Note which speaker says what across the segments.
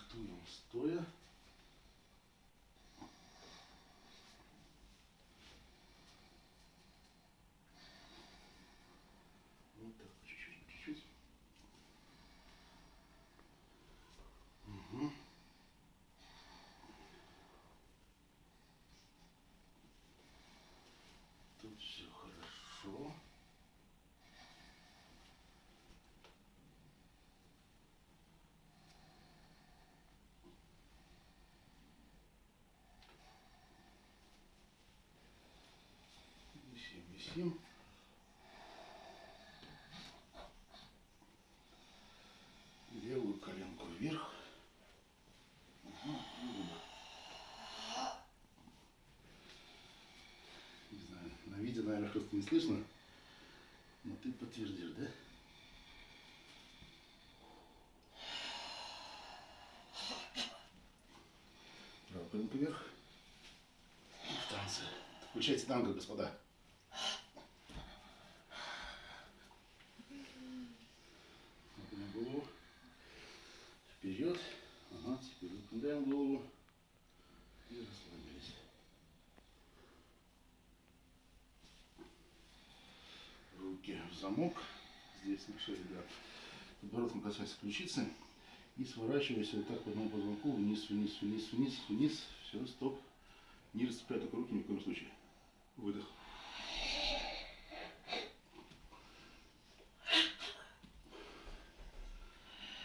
Speaker 1: Рихтуем стоя. Вот так, чуть-чуть, чуть-чуть. Угу. Тут все хорошо. Висим. Левую коленку вверх. Не знаю, на видео, наверное, просто не слышно. Но ты подтвердишь, да? Правая коленка вверх. И в танце. Включайте танго, господа. Наклоняем голову. Вперед. Ага, теперь выпрямляем голову. И расслабились. Руки в замок. Здесь на шее, да. Подбородком касаясь ключицы. И сворачивайся вот так по одному позвонку вниз, вниз, вниз, вниз, вниз. Все, стоп. Не расцепляй только руки ни в коем случае. Выдох.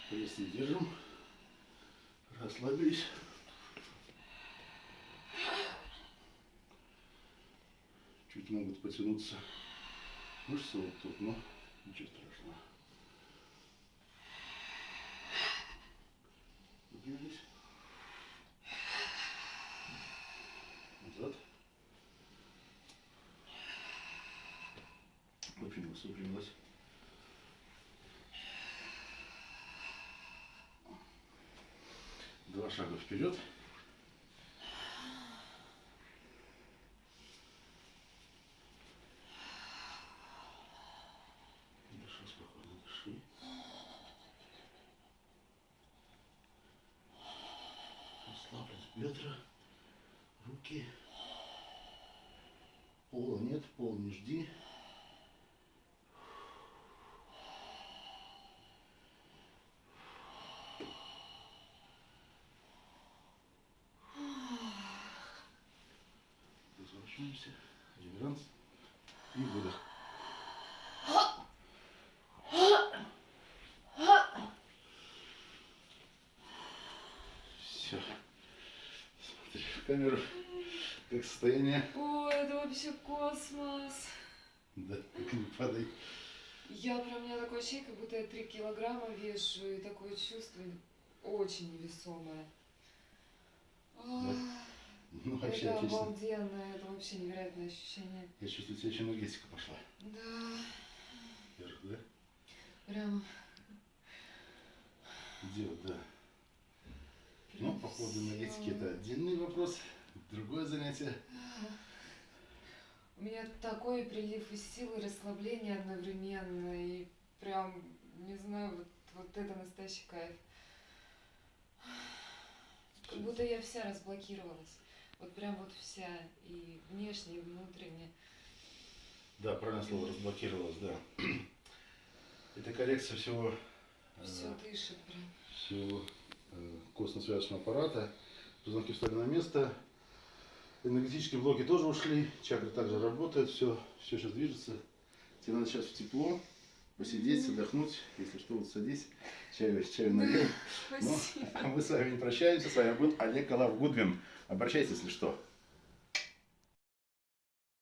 Speaker 1: Пресс не держим. Расслабились. Чуть могут потянуться мышцы вот тут, но ничего страшного. Выпрямились. Назад. Выпрямилась, выпрямилась. Два шага вперед. Бедра, руки. Пола нет, пол не жди. Разворачиваемся. Реверанс. И выдох. Все. Смотри в камеру. Как состояние?
Speaker 2: Ой, это вообще космос.
Speaker 1: Да, не падай.
Speaker 2: Я прям, у меня такое ощущение, как будто я 3 килограмма вешу, и такое чувство очень невесомое. Ах,
Speaker 1: Ну, вообще
Speaker 2: это
Speaker 1: отлично.
Speaker 2: обалденно, это вообще невероятное ощущение.
Speaker 1: Я чувствую, у тебя еще энергетика пошла.
Speaker 2: Да,
Speaker 1: Вверх, да?
Speaker 2: прям...
Speaker 1: Дело, да.
Speaker 2: прям
Speaker 1: Ну, по поводу энергетики это отдельный вопрос. Другое занятие.
Speaker 2: У меня такой прилив из силы, расслабление одновременно, и прям, не знаю, вот, вот это настоящий кайф. Как будто я вся разблокировалась. Вот прям вот вся, и внешне, и внутренне.
Speaker 1: Да, правильное слово, разблокировалось, да. Это коррекция всего, э,
Speaker 2: Все дышит прям.
Speaker 1: всего э, костно-связочного аппарата. Позвонки встали на место. Энергетические блоки тоже ушли. Чакры также работают. Все, все сейчас движется. Тебе надо сейчас в тепло посидеть, отдохнуть. Если что, вот садись. Чаю, чаю налил. Ну,
Speaker 2: Спасибо.
Speaker 1: а мы с вами не прощаемся. С вами был Олег Алав Гудвин. Обращайтесь, если что.